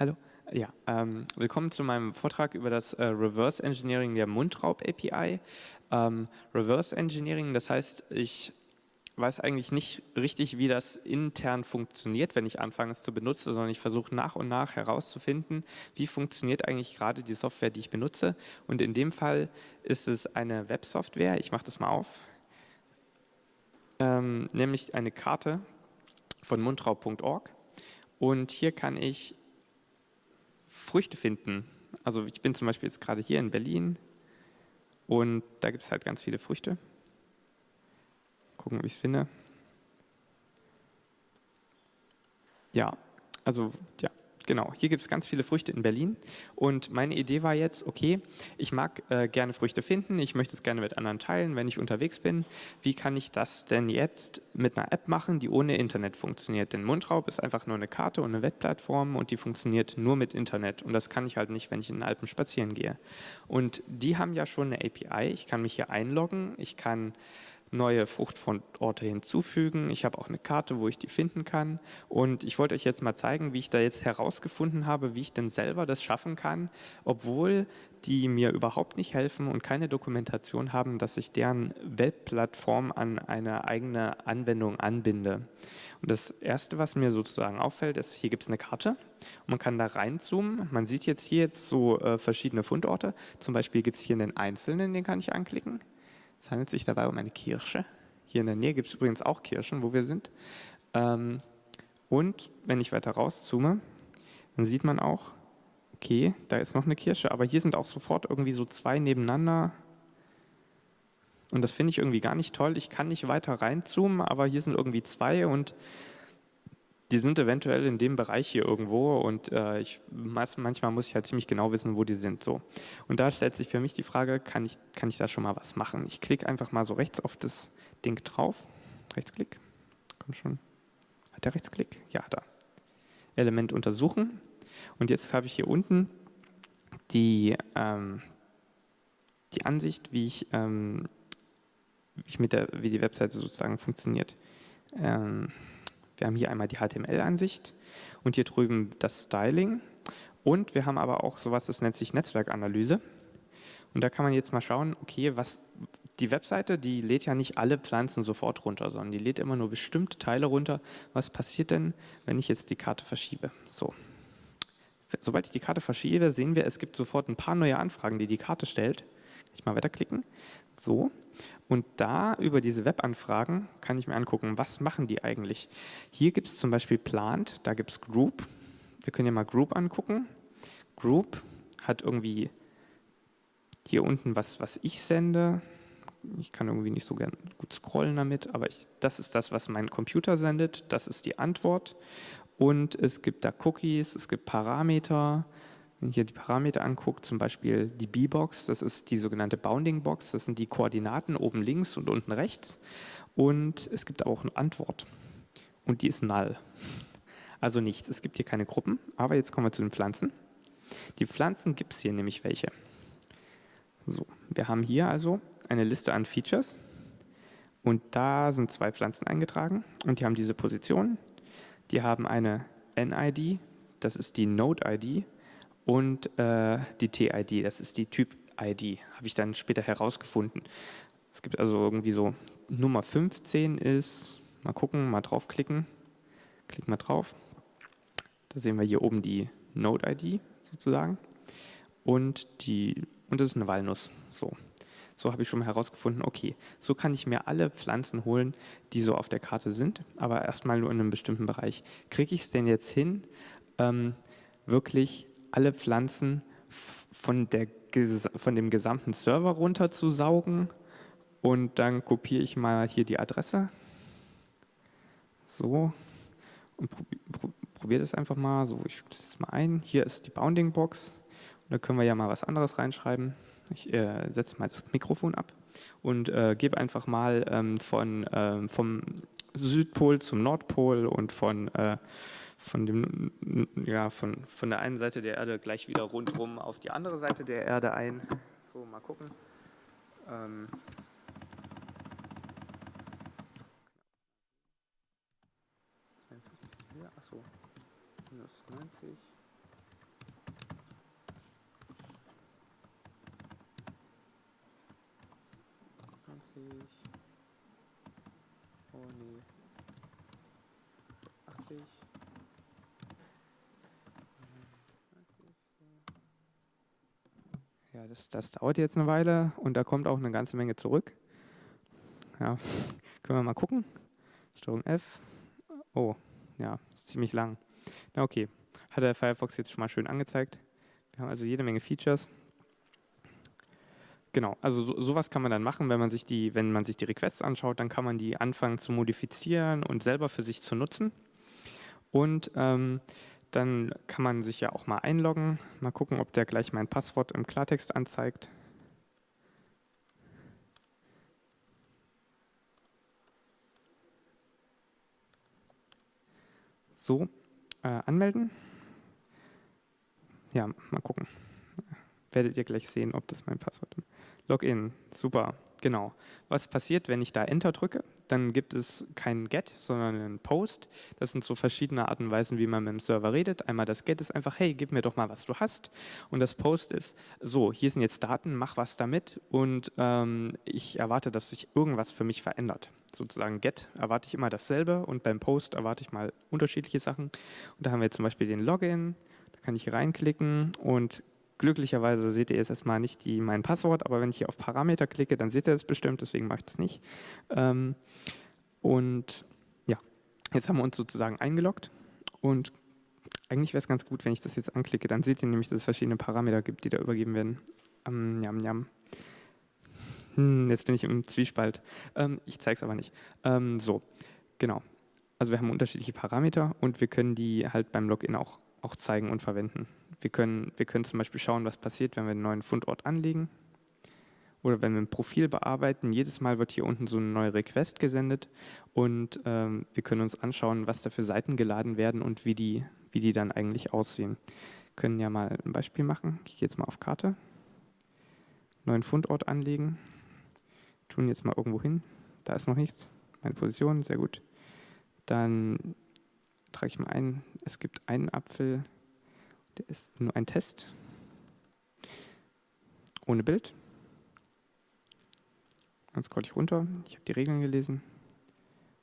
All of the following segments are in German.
Hallo. Ja, ähm, willkommen zu meinem Vortrag über das äh, Reverse Engineering der Mundraub API. Ähm, Reverse Engineering, das heißt, ich weiß eigentlich nicht richtig, wie das intern funktioniert, wenn ich anfange es zu benutzen, sondern ich versuche nach und nach herauszufinden, wie funktioniert eigentlich gerade die Software, die ich benutze. Und in dem Fall ist es eine Websoftware, ich mache das mal auf, ähm, nämlich eine Karte von mundraub.org. Und hier kann ich Früchte finden. Also ich bin zum Beispiel jetzt gerade hier in Berlin und da gibt es halt ganz viele Früchte. Gucken, ob ich es finde. Ja, also ja, Genau, hier gibt es ganz viele Früchte in Berlin und meine Idee war jetzt, okay, ich mag äh, gerne Früchte finden, ich möchte es gerne mit anderen teilen, wenn ich unterwegs bin. Wie kann ich das denn jetzt mit einer App machen, die ohne Internet funktioniert? Denn Mundraub ist einfach nur eine Karte und eine Webplattform und die funktioniert nur mit Internet und das kann ich halt nicht, wenn ich in den Alpen spazieren gehe. Und die haben ja schon eine API, ich kann mich hier einloggen, ich kann neue Fruchtfundorte hinzufügen. Ich habe auch eine Karte, wo ich die finden kann. Und ich wollte euch jetzt mal zeigen, wie ich da jetzt herausgefunden habe, wie ich denn selber das schaffen kann, obwohl die mir überhaupt nicht helfen und keine Dokumentation haben, dass ich deren Webplattform an eine eigene Anwendung anbinde. Und das Erste, was mir sozusagen auffällt, ist, hier gibt es eine Karte und man kann da reinzoomen. Man sieht jetzt hier jetzt so äh, verschiedene Fundorte. Zum Beispiel gibt es hier einen einzelnen, den kann ich anklicken. Es handelt sich dabei um eine Kirsche. Hier in der Nähe gibt es übrigens auch Kirschen, wo wir sind. Ähm, und wenn ich weiter rauszoome, dann sieht man auch, okay, da ist noch eine Kirsche, aber hier sind auch sofort irgendwie so zwei nebeneinander. Und das finde ich irgendwie gar nicht toll. Ich kann nicht weiter reinzoomen, aber hier sind irgendwie zwei und die sind eventuell in dem Bereich hier irgendwo und äh, ich, manchmal muss ich halt ziemlich genau wissen, wo die sind. So. Und da stellt sich für mich die Frage, kann ich, kann ich da schon mal was machen? Ich klicke einfach mal so rechts auf das Ding drauf. Rechtsklick. Kommt schon. Hat der Rechtsklick? Ja, da. Element untersuchen. Und jetzt habe ich hier unten die, ähm, die Ansicht, wie ich, ähm, wie ich mit der, wie die Webseite sozusagen funktioniert. Ähm, wir haben hier einmal die HTML-Ansicht und hier drüben das Styling. Und wir haben aber auch sowas, das nennt sich Netzwerkanalyse. Und da kann man jetzt mal schauen, okay, was die Webseite, die lädt ja nicht alle Pflanzen sofort runter, sondern die lädt immer nur bestimmte Teile runter. Was passiert denn, wenn ich jetzt die Karte verschiebe? So. Sobald ich die Karte verschiebe, sehen wir, es gibt sofort ein paar neue Anfragen, die die Karte stellt. Ich mal weiterklicken. So. Und da über diese Webanfragen kann ich mir angucken, was machen die eigentlich. Hier gibt es zum Beispiel Plant, da gibt es Group. Wir können ja mal Group angucken. Group hat irgendwie hier unten was, was ich sende. Ich kann irgendwie nicht so gern gut scrollen damit, aber ich, das ist das, was mein Computer sendet. Das ist die Antwort. Und es gibt da Cookies, es gibt Parameter, hier die Parameter anguckt, zum Beispiel die B-Box, das ist die sogenannte Bounding Box, das sind die Koordinaten oben links und unten rechts. Und es gibt auch eine Antwort und die ist null. Also nichts, es gibt hier keine Gruppen, aber jetzt kommen wir zu den Pflanzen. Die Pflanzen gibt es hier nämlich welche. So, wir haben hier also eine Liste an Features und da sind zwei Pflanzen eingetragen und die haben diese Position. Die haben eine NID, das ist die Node-ID und äh, die TID, das ist die Typ-ID, habe ich dann später herausgefunden. Es gibt also irgendwie so, Nummer 15 ist, mal gucken, mal draufklicken, klick mal drauf. Da sehen wir hier oben die Node-ID sozusagen und, die, und das ist eine Walnuss. So. So habe ich schon mal herausgefunden, okay, so kann ich mir alle Pflanzen holen, die so auf der Karte sind, aber erstmal nur in einem bestimmten Bereich. Kriege ich es denn jetzt hin, ähm, wirklich alle Pflanzen von, der, von dem gesamten Server runterzusaugen und dann kopiere ich mal hier die Adresse. So, und probiere das einfach mal. So, ich das jetzt mal ein. Hier ist die Bounding Box. Und da können wir ja mal was anderes reinschreiben. Ich äh, setze mal das Mikrofon ab und äh, gebe einfach mal ähm, von, äh, vom Südpol zum Nordpol und von äh, von, dem, ja, von, von der einen Seite der Erde gleich wieder rundherum auf die andere Seite der Erde ein. So, mal gucken. Ähm Achso, minus 90. Oh nee. 80. Ja, das, das dauert jetzt eine Weile und da kommt auch eine ganze Menge zurück. Ja, können wir mal gucken. Steuerung F. Oh, ja, ist ziemlich lang. Na okay, hat der Firefox jetzt schon mal schön angezeigt. Wir haben also jede Menge Features. Genau, also so, sowas kann man dann machen, wenn man sich die, wenn man sich die Requests anschaut, dann kann man die anfangen zu modifizieren und selber für sich zu nutzen. Und ähm, dann kann man sich ja auch mal einloggen, mal gucken, ob der gleich mein Passwort im Klartext anzeigt. So, äh, anmelden. Ja, mal gucken. Werdet ihr gleich sehen, ob das mein Passwort ist. Login, super, genau. Was passiert, wenn ich da Enter drücke? Dann gibt es keinen Get, sondern einen Post. Das sind so verschiedene Arten und Weisen, wie man mit dem Server redet. Einmal das Get ist einfach, hey, gib mir doch mal, was du hast. Und das Post ist, so, hier sind jetzt Daten, mach was damit. Und ähm, ich erwarte, dass sich irgendwas für mich verändert. Sozusagen Get erwarte ich immer dasselbe und beim Post erwarte ich mal unterschiedliche Sachen. Und da haben wir zum Beispiel den Login, da kann ich reinklicken und Glücklicherweise seht ihr jetzt erstmal nicht die, mein Passwort, aber wenn ich hier auf Parameter klicke, dann seht ihr das bestimmt, deswegen mache ich das nicht. Ähm, und ja, jetzt haben wir uns sozusagen eingeloggt und eigentlich wäre es ganz gut, wenn ich das jetzt anklicke, dann seht ihr nämlich, dass es verschiedene Parameter gibt, die da übergeben werden. Ähm, jam, jam. Hm, jetzt bin ich im Zwiespalt. Ähm, ich zeige es aber nicht. Ähm, so, genau. Also wir haben unterschiedliche Parameter und wir können die halt beim Login auch, auch zeigen und verwenden. Wir können, wir können zum Beispiel schauen, was passiert, wenn wir einen neuen Fundort anlegen oder wenn wir ein Profil bearbeiten. Jedes Mal wird hier unten so eine neue Request gesendet und ähm, wir können uns anschauen, was da für Seiten geladen werden und wie die, wie die dann eigentlich aussehen. Wir können ja mal ein Beispiel machen. Ich gehe jetzt mal auf Karte, neuen Fundort anlegen, tun jetzt mal irgendwo hin. Da ist noch nichts. Meine Position, sehr gut. Dann trage ich mal ein, es gibt einen Apfel, der ist nur ein Test. Ohne Bild. Dann scroll ich runter. Ich habe die Regeln gelesen.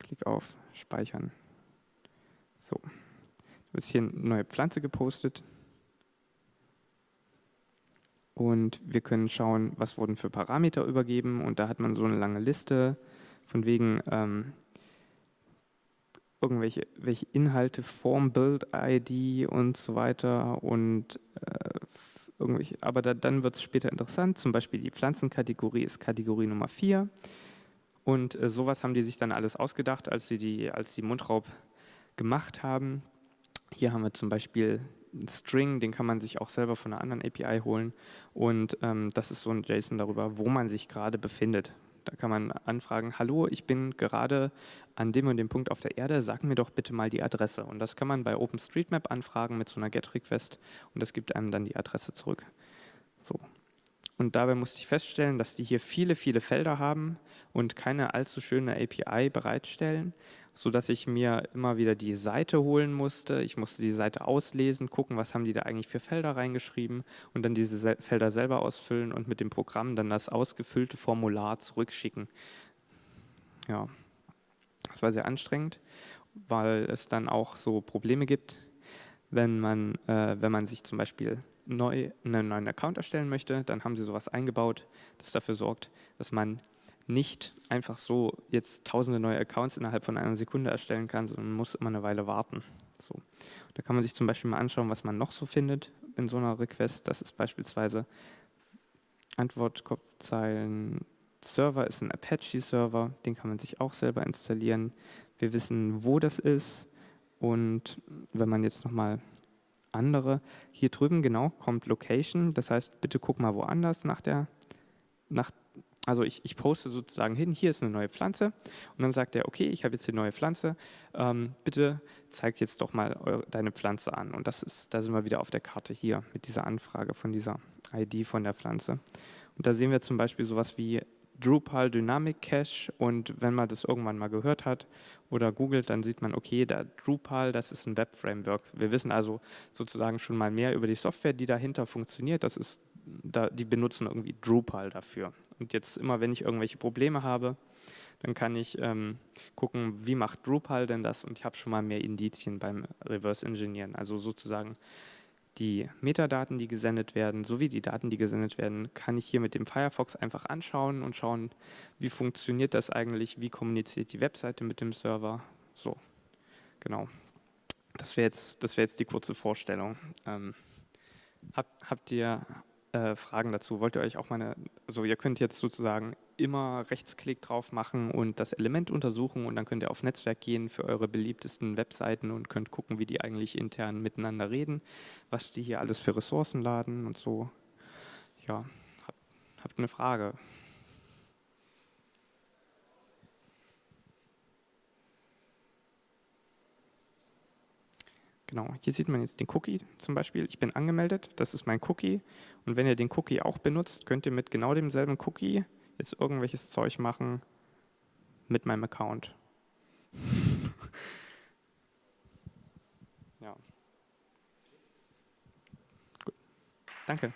Klick auf Speichern. So. Da wird hier eine neue Pflanze gepostet. Und wir können schauen, was wurden für Parameter übergeben. Und da hat man so eine lange Liste von wegen, ähm, irgendwelche welche Inhalte, Form, Build, ID und so weiter und äh, irgendwelche, aber da, dann wird es später interessant, zum Beispiel die Pflanzenkategorie ist Kategorie Nummer 4 und äh, sowas haben die sich dann alles ausgedacht, als sie die, als die Mundraub gemacht haben. Hier haben wir zum Beispiel einen String, den kann man sich auch selber von einer anderen API holen und ähm, das ist so ein JSON darüber, wo man sich gerade befindet. Kann man anfragen, hallo, ich bin gerade an dem und dem Punkt auf der Erde, sag mir doch bitte mal die Adresse. Und das kann man bei OpenStreetMap anfragen mit so einer GET-Request und das gibt einem dann die Adresse zurück. So. Und dabei musste ich feststellen, dass die hier viele, viele Felder haben und keine allzu schöne API bereitstellen sodass ich mir immer wieder die Seite holen musste. Ich musste die Seite auslesen, gucken, was haben die da eigentlich für Felder reingeschrieben und dann diese Felder selber ausfüllen und mit dem Programm dann das ausgefüllte Formular zurückschicken. Ja, das war sehr anstrengend, weil es dann auch so Probleme gibt, wenn man, äh, wenn man sich zum Beispiel neu einen neuen Account erstellen möchte, dann haben sie sowas eingebaut, das dafür sorgt, dass man nicht einfach so jetzt tausende neue Accounts innerhalb von einer Sekunde erstellen kann, sondern muss immer eine Weile warten. So. Da kann man sich zum Beispiel mal anschauen, was man noch so findet in so einer Request. Das ist beispielsweise Antwortkopfzeilen. Server ist ein Apache-Server, den kann man sich auch selber installieren. Wir wissen, wo das ist und wenn man jetzt nochmal andere, hier drüben genau kommt Location, das heißt, bitte guck mal woanders nach der, nach also ich, ich, poste sozusagen hin, hier ist eine neue Pflanze und dann sagt er, okay, ich habe jetzt eine neue Pflanze, ähm, bitte zeig jetzt doch mal eure, deine Pflanze an. Und das ist, da sind wir wieder auf der Karte hier mit dieser Anfrage von dieser ID von der Pflanze. Und da sehen wir zum Beispiel sowas wie Drupal Dynamic Cache und wenn man das irgendwann mal gehört hat oder googelt, dann sieht man, okay, der Drupal, das ist ein Web-Framework. Wir wissen also sozusagen schon mal mehr über die Software, die dahinter funktioniert. Das ist, da, die benutzen irgendwie Drupal dafür Und jetzt immer, wenn ich irgendwelche Probleme habe, dann kann ich ähm, gucken, wie macht Drupal denn das und ich habe schon mal mehr Indizien beim Reverse Engineeren. Also sozusagen die Metadaten, die gesendet werden, sowie die Daten, die gesendet werden, kann ich hier mit dem Firefox einfach anschauen und schauen, wie funktioniert das eigentlich, wie kommuniziert die Webseite mit dem Server. So, genau. Das wäre jetzt, wär jetzt die kurze Vorstellung. Ähm, habt, habt ihr äh, Fragen dazu? Wollt ihr euch auch meine, also ihr könnt jetzt sozusagen immer Rechtsklick drauf machen und das Element untersuchen und dann könnt ihr auf Netzwerk gehen für eure beliebtesten Webseiten und könnt gucken, wie die eigentlich intern miteinander reden, was die hier alles für Ressourcen laden und so. Ja, habt, habt eine Frage? Genau, hier sieht man jetzt den Cookie zum Beispiel. Ich bin angemeldet, das ist mein Cookie. Und wenn ihr den Cookie auch benutzt, könnt ihr mit genau demselben Cookie jetzt irgendwelches Zeug machen mit meinem Account. ja. Gut. Danke.